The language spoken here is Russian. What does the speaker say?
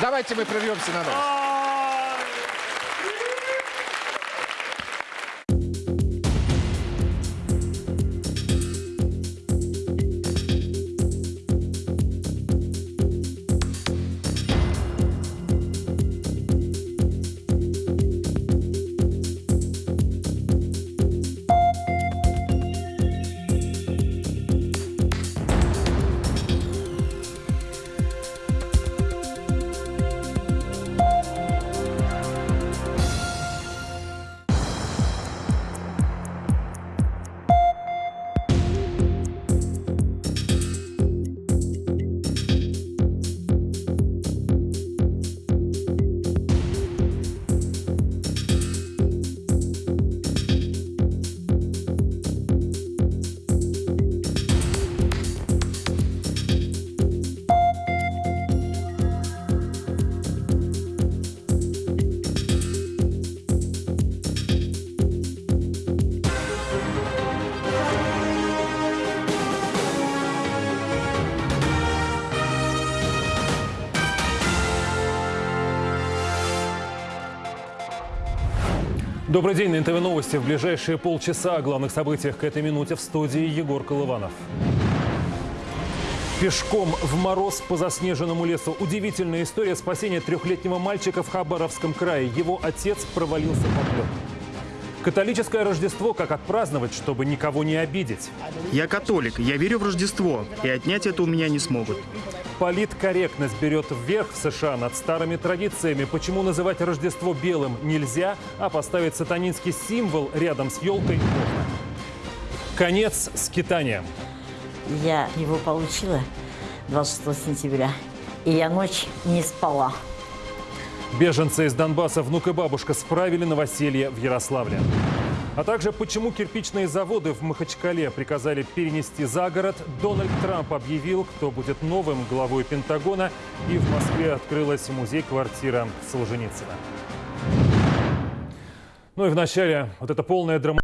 Давайте мы прервемся на новость. Добрый день, на НТВ Новости. В ближайшие полчаса о главных событиях к этой минуте в студии Егор Колыванов. Пешком в мороз по заснеженному лесу. Удивительная история спасения трехлетнего мальчика в Хабаровском крае. Его отец провалился под лед. Католическое Рождество как отпраздновать, чтобы никого не обидеть. Я католик, я верю в Рождество, и отнять это у меня не смогут. Политкорректность берет вверх в США над старыми традициями. Почему называть Рождество белым нельзя, а поставить сатанинский символ рядом с елкой можно? Конец скитания. Я его получила 26 сентября, и я ночь не спала. Беженцы из Донбасса внук и бабушка справили новоселье в Ярославле. А также почему кирпичные заводы в Махачкале приказали перенести за город. Дональд Трамп объявил, кто будет новым главой Пентагона. И в Москве открылась музей-квартира Солженицына. Ну и вначале вот эта полная драма.